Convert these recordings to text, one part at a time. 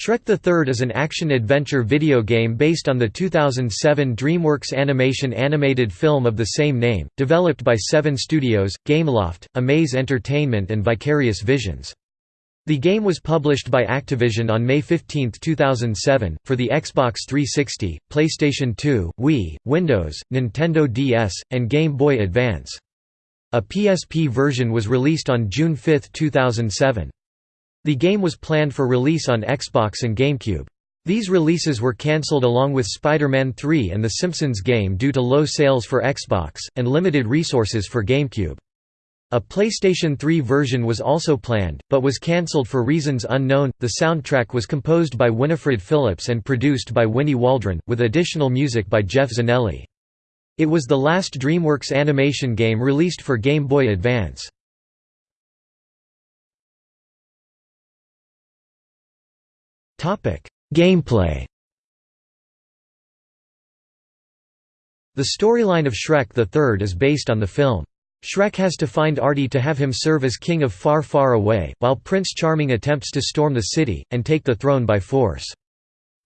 Shrek the Third is an action-adventure video game based on the 2007 DreamWorks Animation animated film of the same name, developed by Seven Studios, Gameloft, Amaze Entertainment and Vicarious Visions. The game was published by Activision on May 15, 2007, for the Xbox 360, PlayStation 2, Wii, Windows, Nintendo DS, and Game Boy Advance. A PSP version was released on June 5, 2007. The game was planned for release on Xbox and GameCube. These releases were cancelled along with Spider-Man 3 and The Simpsons game due to low sales for Xbox, and limited resources for GameCube. A PlayStation 3 version was also planned, but was cancelled for reasons unknown. The soundtrack was composed by Winifred Phillips and produced by Winnie Waldron, with additional music by Jeff Zanelli. It was the last DreamWorks animation game released for Game Boy Advance. Gameplay The storyline of Shrek Third is based on the film. Shrek has to find Artie to have him serve as king of Far Far Away, while Prince Charming attempts to storm the city, and take the throne by force.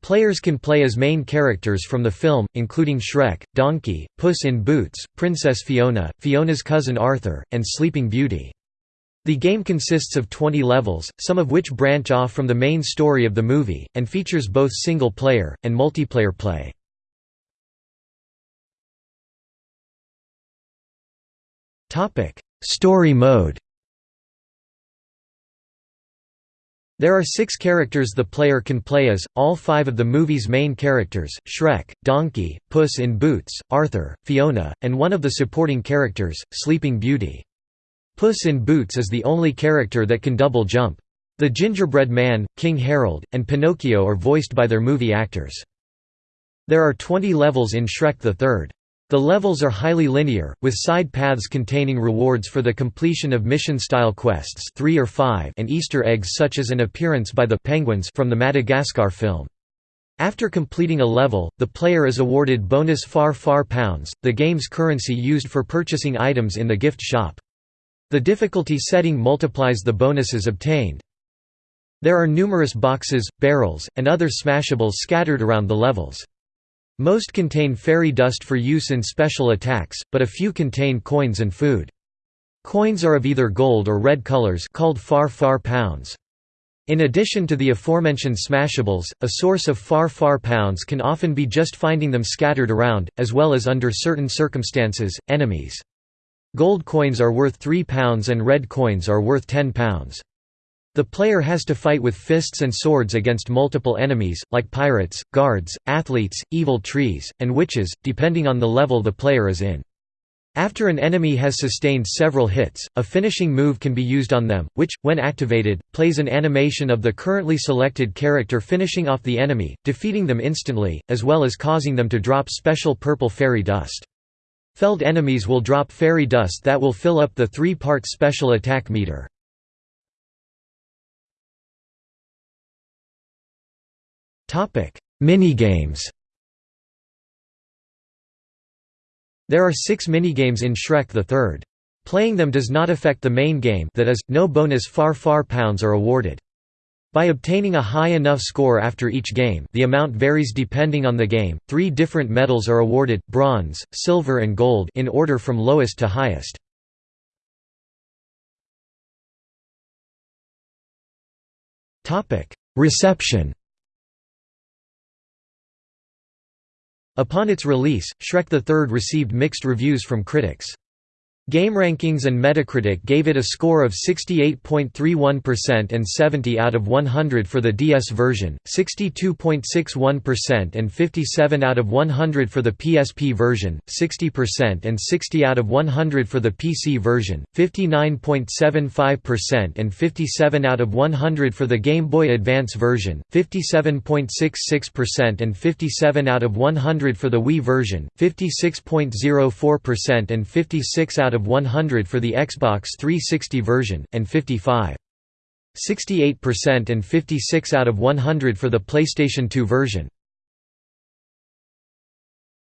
Players can play as main characters from the film, including Shrek, Donkey, Puss in Boots, Princess Fiona, Fiona's cousin Arthur, and Sleeping Beauty. The game consists of 20 levels, some of which branch off from the main story of the movie, and features both single-player, and multiplayer play. Story mode There are six characters the player can play as, all five of the movie's main characters, Shrek, Donkey, Puss in Boots, Arthur, Fiona, and one of the supporting characters, Sleeping Beauty. Puss in Boots is the only character that can double jump. The Gingerbread Man, King Harold, and Pinocchio are voiced by their movie actors. There are 20 levels in Shrek the Third. The levels are highly linear, with side paths containing rewards for the completion of mission-style quests 3 or 5 and Easter eggs such as an appearance by the penguins from the Madagascar film. After completing a level, the player is awarded bonus Far Far Pounds, the game's currency used for purchasing items in the gift shop. The difficulty setting multiplies the bonuses obtained. There are numerous boxes, barrels, and other smashables scattered around the levels. Most contain fairy dust for use in special attacks, but a few contain coins and food. Coins are of either gold or red colors called far far pounds. In addition to the aforementioned smashables, a source of far far pounds can often be just finding them scattered around, as well as under certain circumstances, enemies. Gold coins are worth £3 and red coins are worth £10. The player has to fight with fists and swords against multiple enemies, like pirates, guards, athletes, evil trees, and witches, depending on the level the player is in. After an enemy has sustained several hits, a finishing move can be used on them, which, when activated, plays an animation of the currently selected character finishing off the enemy, defeating them instantly, as well as causing them to drop special purple fairy dust. Felled enemies will drop fairy dust that will fill up the three-part special attack meter. Minigames There are six minigames in Shrek the Third. Playing them does not affect the main game that is, no bonus Far Far Pounds are awarded. By obtaining a high enough score after each game the amount varies depending on the game, three different medals are awarded, bronze, silver and gold in order from lowest to highest. Reception Upon its release, Shrek III received mixed reviews from critics. GameRankings and Metacritic gave it a score of 68.31% and 70 out of 100 for the DS version, 62.61% and 57 out of 100 for the PSP version, 60% and 60 out of 100 for the PC version, 59.75% and 57 out of 100 for the Game Boy Advance version, 57.66% and 57 out of 100 for the Wii version, 56.04% and 56 out of 100 for the Xbox 360 version, and 55. 68% and 56 out of 100 for the PlayStation 2 version.